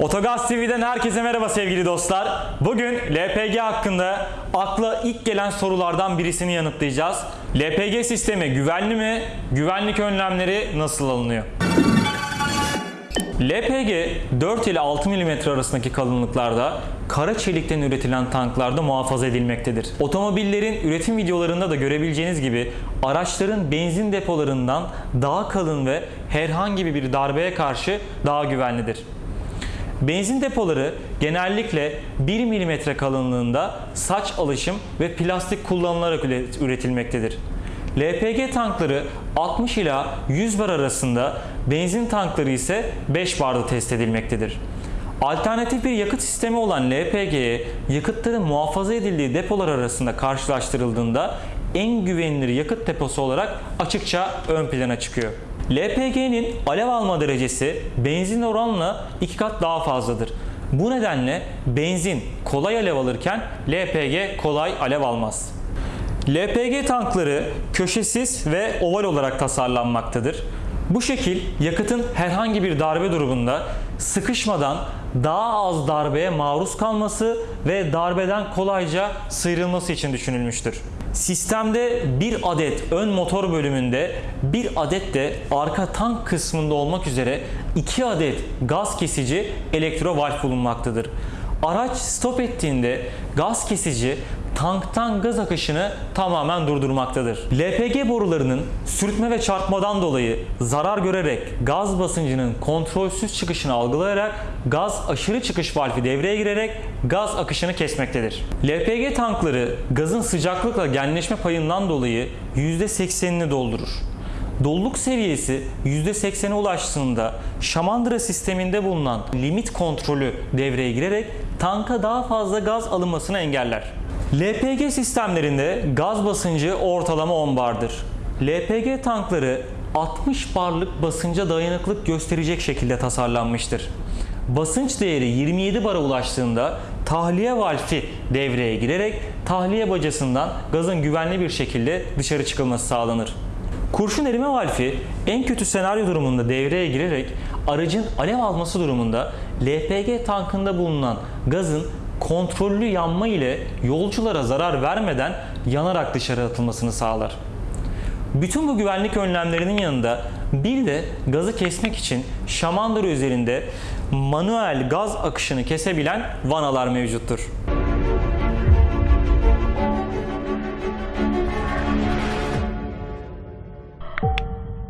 Otogaz TV'den herkese merhaba sevgili dostlar. Bugün LPG hakkında akla ilk gelen sorulardan birisini yanıtlayacağız. LPG sistemi güvenli mi? Güvenlik önlemleri nasıl alınıyor? LPG 4 ile 6 mm arasındaki kalınlıklarda kara çelikten üretilen tanklarda muhafaza edilmektedir. Otomobillerin üretim videolarında da görebileceğiniz gibi araçların benzin depolarından daha kalın ve herhangi bir darbeye karşı daha güvenlidir. Benzin depoları genellikle 1 mm kalınlığında saç alışım ve plastik kullanılarak üretilmektedir. LPG tankları 60 ila 100 bar arasında, benzin tankları ise 5 barda test edilmektedir. Alternatif bir yakıt sistemi olan LPG'ye yakıtların muhafaza edildiği depolar arasında karşılaştırıldığında en güvenilir yakıt deposu olarak açıkça ön plana çıkıyor. LPG'nin alev alma derecesi benzin oranla iki kat daha fazladır. Bu nedenle benzin kolay alev alırken LPG kolay alev almaz. LPG tankları köşesiz ve oval olarak tasarlanmaktadır. Bu şekil yakıtın herhangi bir darbe durumunda sıkışmadan daha az darbeye maruz kalması ve darbeden kolayca sıyrılması için düşünülmüştür. Sistemde bir adet ön motor bölümünde bir adet de arka tank kısmında olmak üzere iki adet gaz kesici elektrovalf bulunmaktadır. Araç stop ettiğinde gaz kesici tanktan gaz akışını tamamen durdurmaktadır. LPG borularının sürtme ve çarpmadan dolayı zarar görerek gaz basıncının kontrolsüz çıkışını algılayarak gaz aşırı çıkış valfi devreye girerek gaz akışını kesmektedir. LPG tankları gazın sıcaklıkla genleşme payından dolayı %80'ini doldurur. Doluluk seviyesi %80'e ulaştığında şamandıra sisteminde bulunan limit kontrolü devreye girerek tanka daha fazla gaz alınmasını engeller. LPG sistemlerinde gaz basıncı ortalama 10 bardır. LPG tankları 60 barlık basınca dayanıklık gösterecek şekilde tasarlanmıştır. Basınç değeri 27 bara ulaştığında tahliye valfi devreye girerek tahliye bacasından gazın güvenli bir şekilde dışarı çıkılması sağlanır. Kurşun erime valfi en kötü senaryo durumunda devreye girerek aracın alev alması durumunda LPG tankında bulunan gazın kontrollü yanma ile yolculara zarar vermeden yanarak dışarı atılmasını sağlar. Bütün bu güvenlik önlemlerinin yanında bir de gazı kesmek için şamandıra üzerinde manuel gaz akışını kesebilen vanalar mevcuttur.